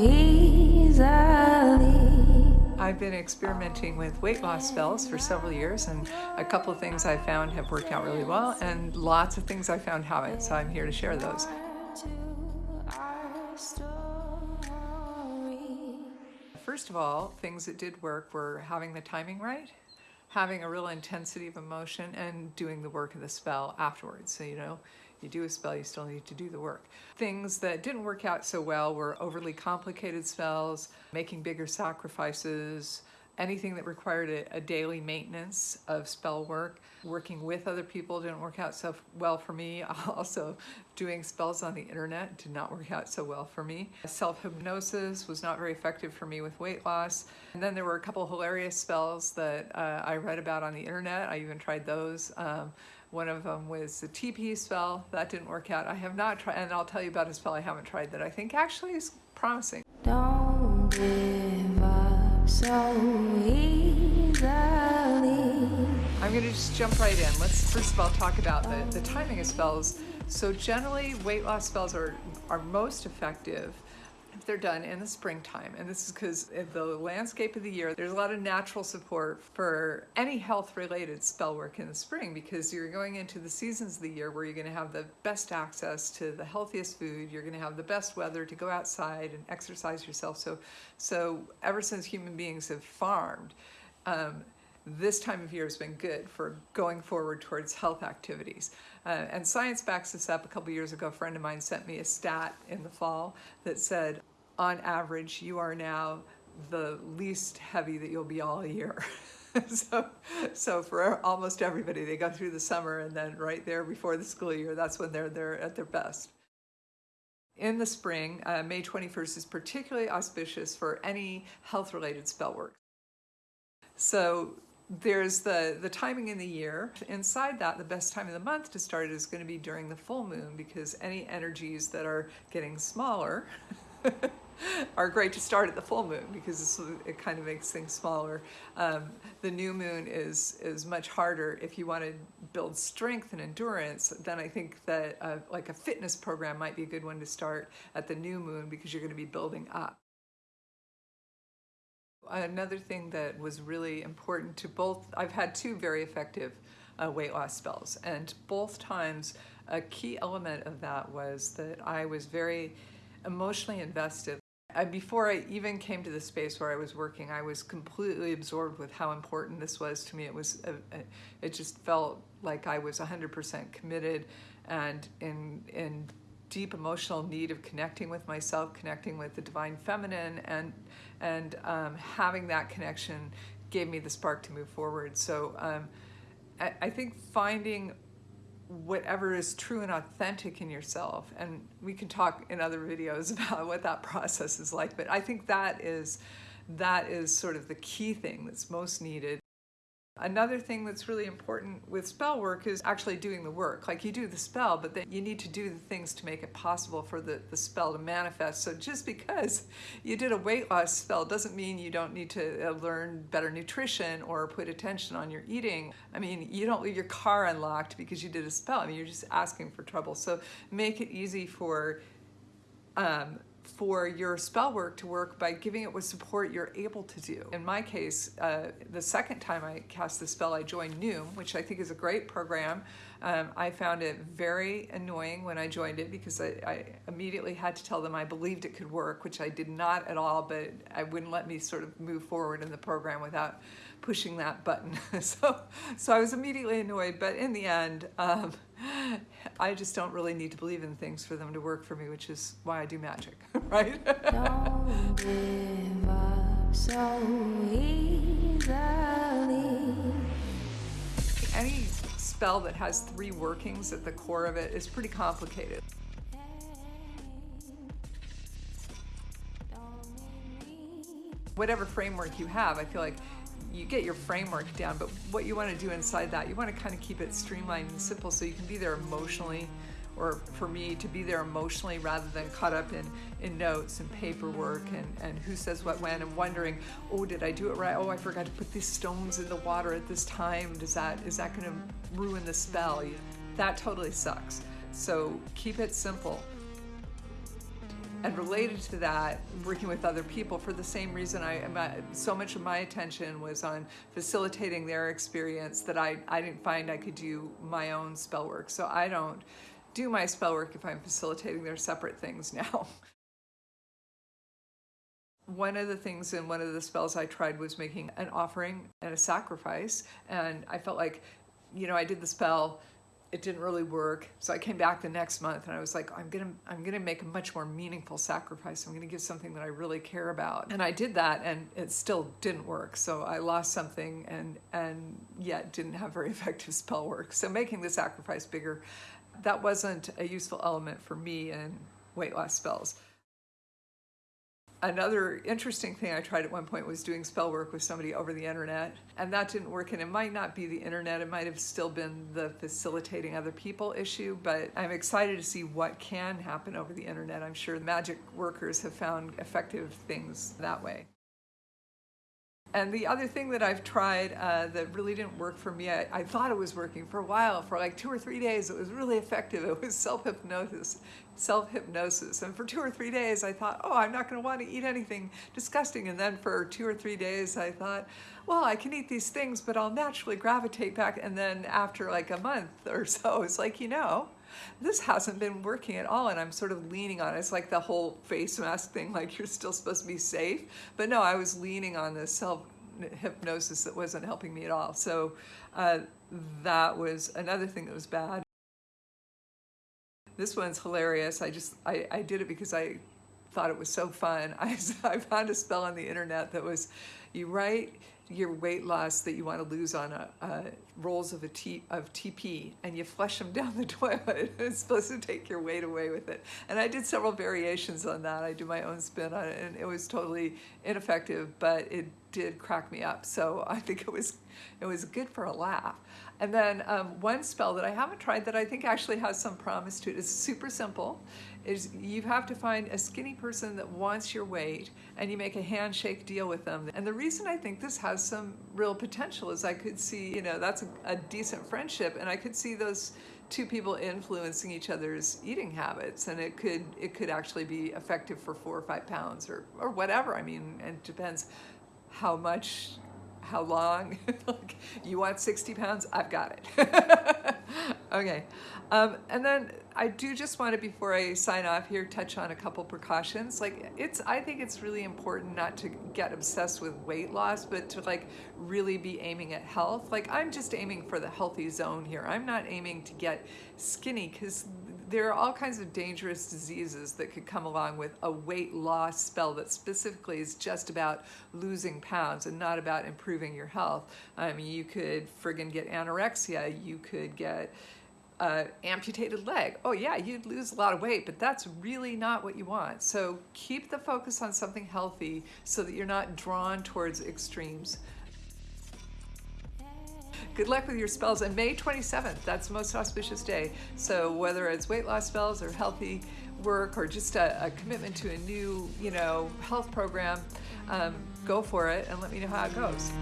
easily. I've been experimenting with weight loss spells for several years, and a couple of things I found have worked out really well, and lots of things I found haven't, so I'm here to share those. First of all, things that did work were having the timing right, having a real intensity of emotion, and doing the work of the spell afterwards. So, you know, you do a spell, you still need to do the work. Things that didn't work out so well were overly complicated spells, making bigger sacrifices, anything that required a, a daily maintenance of spell work. Working with other people didn't work out so well for me. Also, doing spells on the internet did not work out so well for me. Self hypnosis was not very effective for me with weight loss. And then there were a couple hilarious spells that uh, I read about on the internet. I even tried those. Um, one of them was the TP spell. That didn't work out. I have not tried, and I'll tell you about a spell I haven't tried that I think actually is promising. Don't give up so easily. I'm going to just jump right in. Let's first of all talk about the, the timing of spells. So generally, weight loss spells are, are most effective they're done in the springtime. And this is because the landscape of the year, there's a lot of natural support for any health-related spell work in the spring because you're going into the seasons of the year where you're going to have the best access to the healthiest food. You're going to have the best weather to go outside and exercise yourself. So, so ever since human beings have farmed, um, this time of year has been good for going forward towards health activities. Uh, and science backs this up. A couple years ago, a friend of mine sent me a stat in the fall that said, on average, you are now the least heavy that you'll be all year. so, so for almost everybody, they go through the summer and then right there before the school year, that's when they're, they're at their best. In the spring, uh, May 21st is particularly auspicious for any health-related spell work. So there's the, the timing in the year. Inside that, the best time of the month to start is going to be during the full moon because any energies that are getting smaller are great to start at the full moon because it kind of makes things smaller. Um, the new moon is is much harder. If you want to build strength and endurance, then I think that uh, like a fitness program might be a good one to start at the new moon because you're going to be building up. Another thing that was really important to both, I've had two very effective uh, weight loss spells, and both times a key element of that was that I was very emotionally invested. Uh, before I even came to the space where I was working, I was completely absorbed with how important this was to me. It was, a, a, it just felt like I was 100% committed and in, in deep emotional need of connecting with myself, connecting with the divine feminine, and and um, having that connection gave me the spark to move forward. So um, I, I, think finding whatever is true and authentic in yourself, and we can talk in other videos about what that process is like, but I think that is that is sort of the key thing that's most needed Another thing that's really important with spell work is actually doing the work. Like you do the spell, but then you need to do the things to make it possible for the, the spell to manifest. So just because you did a weight loss spell doesn't mean you don't need to uh, learn better nutrition or put attention on your eating. I mean, you don't leave your car unlocked because you did a spell. I mean, you're just asking for trouble. So make it easy for um, for your spell work to work by giving it what support you're able to do. In my case, uh, the second time I cast the spell, I joined Noom, which I think is a great program. Um, I found it very annoying when I joined it because I, I, immediately had to tell them I believed it could work, which I did not at all, but I wouldn't let me sort of move forward in the program without pushing that button. so, so I was immediately annoyed, but in the end, um, I just don't really need to believe in things for them to work for me, which is why I do magic, right? Don't give up so easily. Any spell that has three workings at the core of it is pretty complicated. Whatever framework you have, I feel like you get your framework down, but what you want to do inside that, you want to kind of keep it streamlined and simple so you can be there emotionally, or for me, to be there emotionally rather than caught up in, in notes and paperwork and, and who says what when and wondering, oh, did I do it right? Oh, I forgot to put these stones in the water at this time. Does that, is that going to ruin the spell? That totally sucks. So keep it simple. And related to that, working with other people for the same reason I, so much of my attention was on facilitating their experience that I, I didn't find I could do my own spell work. So I don't do my spell work if I'm facilitating their separate things now. one of the things in one of the spells I tried was making an offering and a sacrifice. And I felt like, you know, I did the spell, it didn't really work. So I came back the next month and I was like, I'm gonna, I'm gonna make a much more meaningful sacrifice. I'm gonna give something that I really care about. And I did that and it still didn't work. So I lost something and, and yet didn't have very effective spell work. So making the sacrifice bigger, that wasn't a useful element for me in weight loss spells another interesting thing I tried at one point was doing spell work with somebody over the internet, and that didn't work. And it might not be the internet, it might have still been the facilitating other people issue, but I'm excited to see what can happen over the internet. I'm sure magic workers have found effective things that way. And the other thing that I've tried uh, that really didn't work for me, I, I, thought it was working for a while, for like two or three days, it was really effective. It was self-hypnosis, self-hypnosis. And for two or three days, I thought, oh, I'm not gonna wanna eat anything disgusting. And then for two or three days, I thought, well, I can eat these things, but I'll naturally gravitate back. And then after like a month or so, it's like, you know, this hasn't been working at all and I'm sort of leaning on it. It's like the whole face mask thing, like you're still supposed to be safe. But no, I was leaning on this self hypnosis that wasn't helping me at all. So uh, that was another thing that was bad. This one's hilarious. I just, I, I did it because I thought it was so fun. I, I found a spell on the internet that was, you write your weight loss that you want to lose on a, a rolls of a T, of TP and you flush them down the toilet. it's supposed to take your weight away with it. And I did several variations on that. I do my own spin on it and it was totally ineffective, but it did crack me up. So I think it was, it was good for a laugh. And then um, one spell that I haven't tried that I think actually has some promise to it is super simple is you have to find a skinny person that wants your weight and you make a handshake deal with them. And the reason I think this has some real potential is I could see, you know, that's a, a decent friendship and I could see those two people influencing each other's eating habits and it could it could actually be effective for four or five pounds or or whatever. I mean it depends how much how long like you want 60 pounds? I've got it. Okay um, and then I do just want to, before I sign off here, touch on a couple precautions. Like it's, I think it's really important not to get obsessed with weight loss, but to like really be aiming at health. Like I'm just aiming for the healthy zone here. I'm not aiming to get skinny because there are all kinds of dangerous diseases that could come along with a weight loss spell that specifically is just about losing pounds and not about improving your health. I mean, you could friggin' get anorexia, you could get uh, amputated leg. Oh yeah, you'd lose a lot of weight, but that's really not what you want. So keep the focus on something healthy so that you're not drawn towards extremes. Good luck with your spells. And May 27th, that's the most auspicious day. So whether it's weight loss spells or healthy work or just a, a commitment to a new, you know, health program, um, go for it and let me know how it goes.